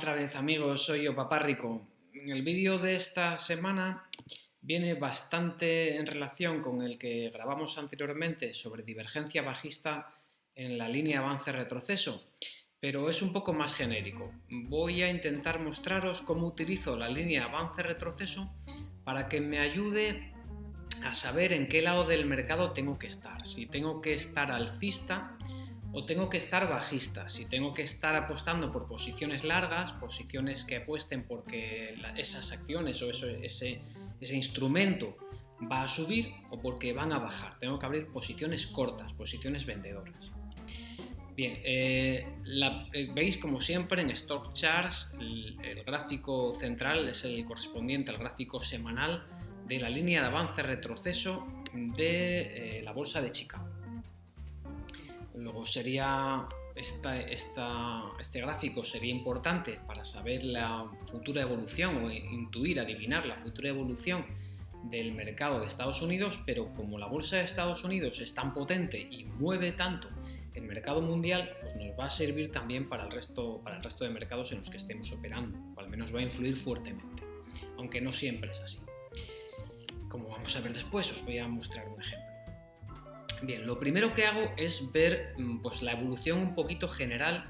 otra vez amigos, soy yo Papá Rico. El vídeo de esta semana viene bastante en relación con el que grabamos anteriormente sobre divergencia bajista en la línea avance-retroceso, pero es un poco más genérico. Voy a intentar mostraros cómo utilizo la línea avance-retroceso para que me ayude a saber en qué lado del mercado tengo que estar. Si tengo que estar alcista o tengo que estar bajista, si tengo que estar apostando por posiciones largas, posiciones que apuesten porque esas acciones o ese, ese instrumento va a subir o porque van a bajar. Tengo que abrir posiciones cortas, posiciones vendedoras. Bien, eh, eh, veis como siempre en Stock Charts el, gráfico central es el correspondiente al gráfico semanal de la línea de avance-retroceso de eh, la bolsa de Chicago. Luego sería este gráfico sería importante para saber la futura evolución o intuir, adivinar la futura evolución del mercado de Estados Unidos, pero como la bolsa de Estados Unidos es tan potente y mueve tanto el mercado mundial, pues nos va a servir también para el, resto, para el resto de mercados en los que estemos operando, o al menos va a influir fuertemente, aunque no siempre es así. Como vamos a ver después, os voy a mostrar un ejemplo. Bien, lo primero que hago es ver mm, pues, la evolución un poquito general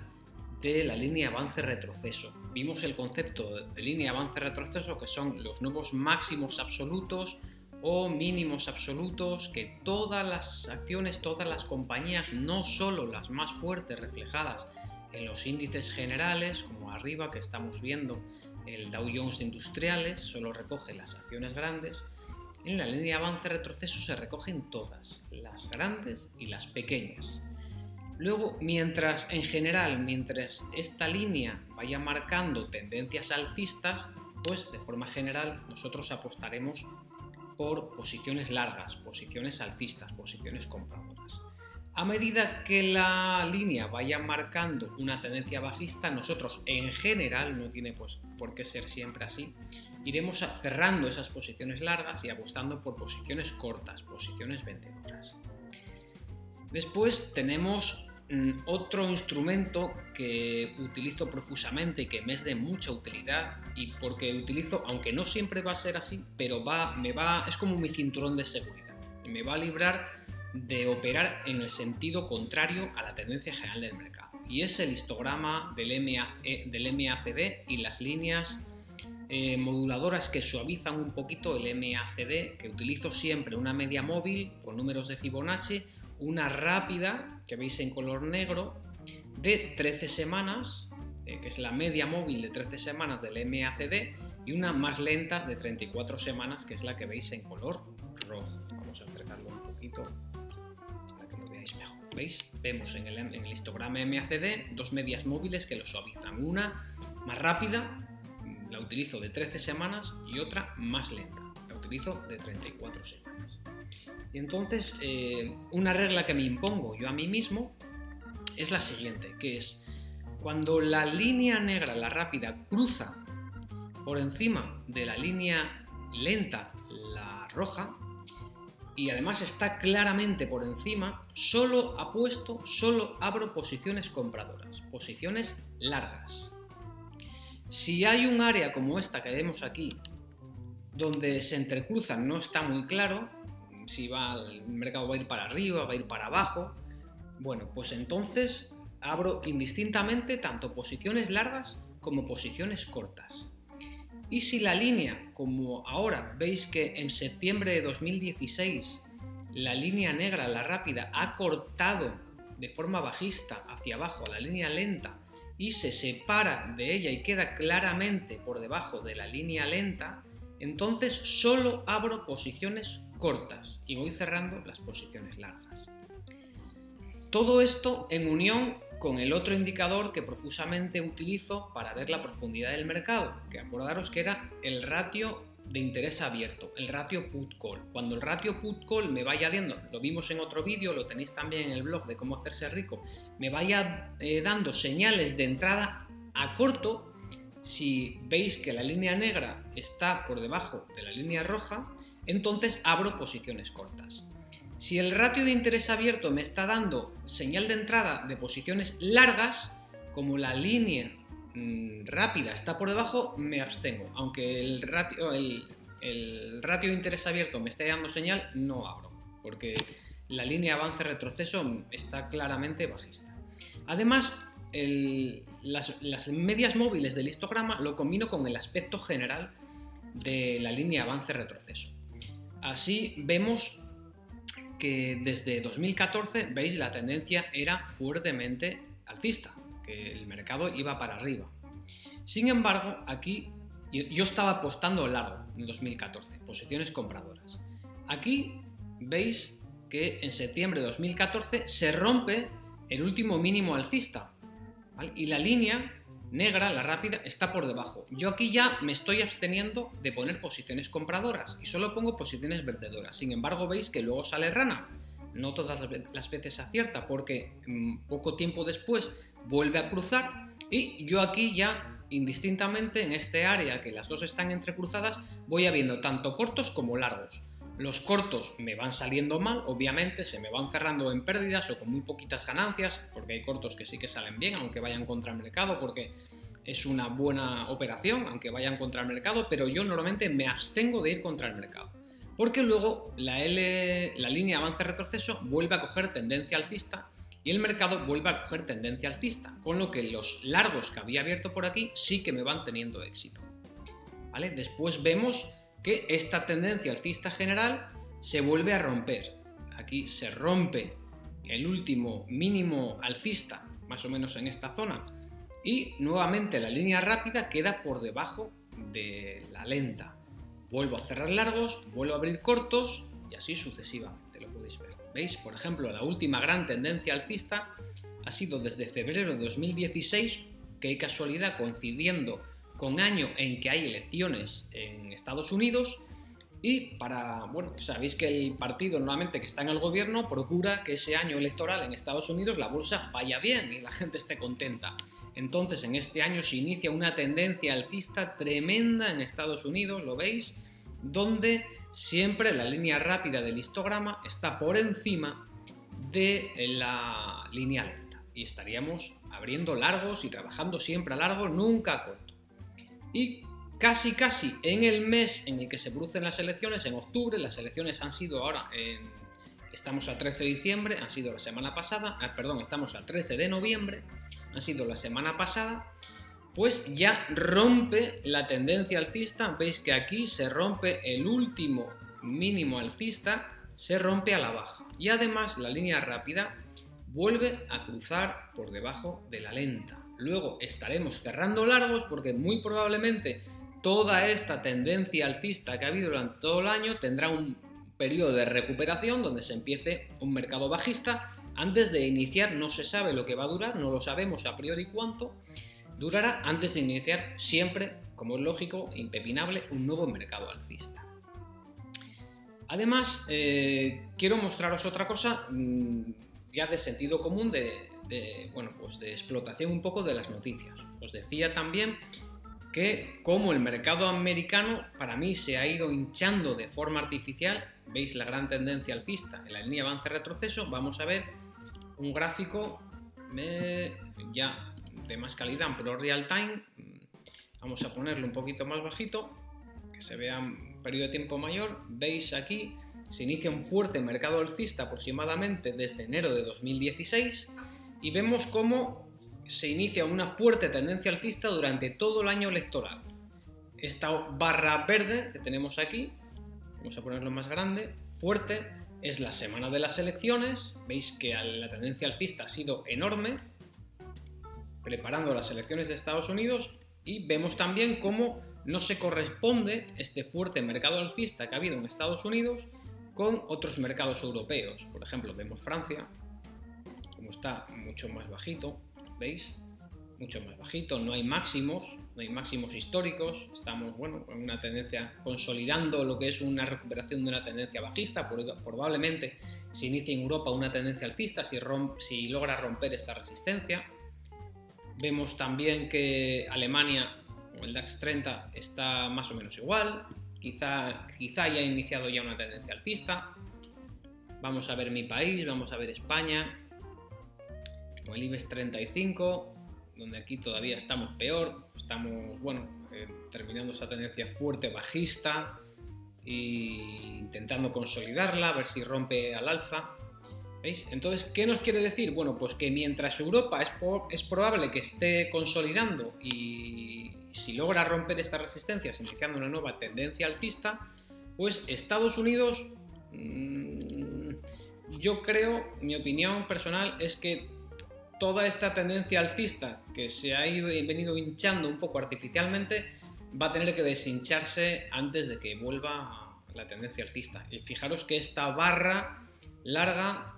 de la línea avance-retroceso. Vimos el concepto de línea avance-retroceso que son los nuevos máximos absolutos o mínimos absolutos que todas las acciones, todas las compañías, no solo las más fuertes reflejadas en los índices generales, como arriba que estamos viendo el Dow Jones Industriales, solo recoge las acciones grandes, en la línea avance-retroceso se recogen todas, las grandes y las pequeñas. Luego, mientras en general, mientras esta línea vaya marcando tendencias alcistas, pues de forma general nosotros apostaremos por posiciones largas, posiciones alcistas, posiciones compradoras. A medida que la línea vaya marcando una tendencia bajista, nosotros en general, no tiene pues por qué ser siempre así, iremos cerrando esas posiciones largas y apostando por posiciones cortas, posiciones vendedoras. Después tenemos mm, otro instrumento que utilizo profusamente y que me es de mucha utilidad y porque utilizo, aunque no siempre va a ser así, pero va, me va, es como mi cinturón de seguridad me va a librar de operar en el sentido contrario a la tendencia general del mercado. Y es el histograma del, MA, del MACD y las líneas eh, moduladoras que suavizan un poquito el MACD, que utilizo siempre una media móvil con números de Fibonacci, una rápida, que veis en color negro, de 13 semanas, eh, que es la media móvil de 13 semanas del MACD, y una más lenta de 34 semanas, que es la que veis en color rojo. Vamos a acercarlo un poquito para que lo veáis mejor. ¿Veis? Vemos en el, en el histograma MACD dos medias móviles que lo suavizan. Una más rápida utilizo de 13 semanas y otra más lenta, la utilizo de 34 semanas. Y entonces, eh, una regla que me impongo yo a mí mismo es la siguiente, que es cuando la línea negra, la rápida, cruza por encima de la línea lenta, la roja, y además está claramente por encima, solo apuesto, solo abro posiciones compradoras, posiciones largas. Si hay un área como esta que vemos aquí, donde se entrecruzan, no está muy claro si va, el mercado va a ir para arriba, va a ir para abajo, bueno, pues entonces abro indistintamente tanto posiciones largas como posiciones cortas. Y si la línea, como ahora veis que en septiembre de 2016 la línea negra, la rápida, ha cortado de forma bajista hacia abajo la línea lenta y se separa de ella y queda claramente por debajo de la línea lenta, entonces solo abro posiciones cortas y voy cerrando las posiciones largas. Todo esto en unión con el otro indicador que profusamente utilizo para ver la profundidad del mercado, que acordaros que era el ratio de interés abierto, el ratio put-call. Cuando el ratio put-call me vaya dando, lo vimos en otro vídeo, lo tenéis también en el blog de cómo hacerse rico, me vaya eh, dando señales de entrada a corto, si veis que la línea negra está por debajo de la línea roja, entonces abro posiciones cortas. Si el ratio de interés abierto me está dando señal de entrada de posiciones largas, como la línea mm, rápida está por debajo, me abstengo. Aunque el ratio, el, ratio de interés abierto me esté dando señal, no abro, porque la línea avance-retroceso está claramente bajista. Además, las, medias móviles del histograma lo combino con el aspecto general de la línea avance-retroceso. Así vemos que desde 2014, veis, la tendencia era fuertemente alcista, el mercado iba para arriba. Sin embargo, aquí yo estaba apostando largo en 2014, posiciones compradoras. Aquí veis que en septiembre de 2014 se rompe el último mínimo alcista y la línea negra, la rápida, está por debajo. Yo aquí ya me estoy absteniendo de poner posiciones compradoras y solo pongo posiciones vendedoras. Sin embargo, veis que luego sale rana. No todas las veces acierta porque mm, poco tiempo después vuelve a cruzar y yo aquí ya indistintamente en este área que las dos están entrecruzadas voy habiendo tanto cortos como largos. Los cortos me van saliendo mal, obviamente, se me van cerrando en pérdidas o con muy poquitas ganancias, porque hay cortos que sí que salen bien, aunque vayan contra el mercado, porque es una buena operación, aunque vayan contra el mercado, pero yo normalmente me abstengo de ir contra el mercado. Porque luego la, línea avance-retroceso vuelve a coger tendencia alcista y el mercado vuelve a coger tendencia alcista, con lo que los largos que había abierto por aquí sí que me van teniendo éxito. ¿Vale? Después vemos que esta tendencia alcista general se vuelve a romper. Aquí se rompe el último mínimo alcista, más o menos en esta zona, y nuevamente la línea rápida queda por debajo de la lenta. Vuelvo a cerrar largos, vuelvo a abrir cortos y así sucesivamente, lo podéis ver. ¿Veis? Por ejemplo, la última gran tendencia alcista ha sido desde febrero de 2016, que hay casualidad coincidiendo con año en que hay elecciones en Estados Unidos y para, bueno, sabéis que el partido normalmente que está en el gobierno procura que ese año electoral en Estados Unidos la bolsa vaya bien y la gente esté contenta. Entonces en este año se inicia una tendencia alcista tremenda en Estados Unidos, ¿lo veis? Donde siempre la línea rápida del histograma está por encima de la línea lenta y estaríamos abriendo largos y trabajando siempre a largo, nunca a corto. Y casi casi en el mes en el que se producen las elecciones, en octubre, las elecciones han sido ahora, estamos a 13 de diciembre, han sido la semana pasada, ah, perdón, estamos al 13 de noviembre, han sido la semana pasada, pues ya rompe la tendencia alcista, veis que aquí se rompe el último mínimo alcista, se rompe a la baja y además la línea rápida vuelve a cruzar por debajo de la lenta. Luego estaremos cerrando largos porque muy probablemente toda esta tendencia alcista que ha habido durante todo el año tendrá un periodo de recuperación donde se empiece un mercado bajista. Antes de iniciar no se sabe lo que va a durar, no lo sabemos a priori cuánto durará antes de iniciar siempre, como es lógico, impepinable, un nuevo mercado alcista. Además, eh, quiero mostraros otra cosa mm, ya de sentido común de, de, bueno, pues de explotación un poco de las noticias. Os decía también que como el mercado americano para mí se ha ido hinchando de forma artificial, veis la gran tendencia alcista en la línea avance-retroceso, vamos a ver un gráfico ya de más calidad, pero real time, vamos a ponerlo un poquito más bajito, que se vea un periodo de tiempo mayor, veis aquí se inicia un fuerte mercado alcista aproximadamente desde enero de 2016 y vemos cómo se inicia una fuerte tendencia alcista durante todo el año electoral. Esta barra verde que tenemos aquí, vamos a ponerlo más grande, fuerte, es la semana de las elecciones, veis que la tendencia alcista ha sido enorme, preparando las elecciones de Estados Unidos y vemos también cómo no se corresponde este fuerte mercado alcista que ha habido en Estados Unidos con otros mercados europeos. Por ejemplo, vemos Francia, como está mucho más bajito, ¿veis? Mucho más bajito, no hay máximos, no hay máximos históricos, estamos, bueno, con una tendencia, consolidando lo que es una recuperación de una tendencia bajista, probablemente se inicie en Europa una tendencia alcista si, si logra romper esta resistencia. Vemos también que Alemania, o el DAX 30, está más o menos igual, quizá, quizá haya iniciado ya una tendencia alcista. Vamos a ver mi país, vamos a ver España, el IBEX 35, donde aquí todavía estamos peor, estamos, bueno, eh, terminando esa tendencia fuerte bajista e intentando consolidarla, a ver si rompe al alza. ¿Veis? Entonces, ¿qué nos quiere decir? Bueno, pues que mientras Europa es, es probable que esté consolidando y si logra romper estas resistencias, iniciando una nueva tendencia alcista, pues Estados Unidos, mmm, yo creo, mi opinión personal es que toda esta tendencia alcista que se ha ido, venido hinchando un poco artificialmente va a tener que deshincharse antes de que vuelva la tendencia alcista. Y fijaros que esta barra larga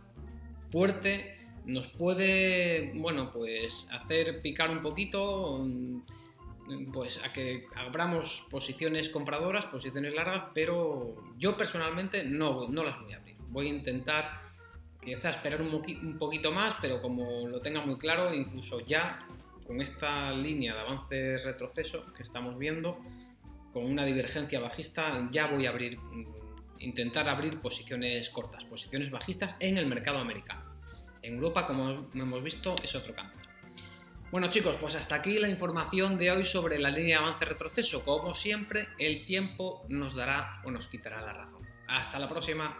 fuerte nos puede, bueno, pues hacer picar un poquito, mm, pues a que abramos posiciones compradoras, posiciones largas, pero yo personalmente no, no las voy a abrir. Voy a intentar quizá esperar un, poquito más, pero como lo tenga muy claro, incluso ya con esta línea de avance-retroceso que estamos viendo, con una divergencia bajista, ya voy a abrir mm, intentar abrir posiciones cortas, posiciones bajistas en el mercado americano. En Europa, como hemos visto, es otro campo. Bueno chicos, pues hasta aquí la información de hoy sobre la línea de avance-retroceso. Como siempre, el tiempo nos dará o nos quitará la razón. Hasta la próxima.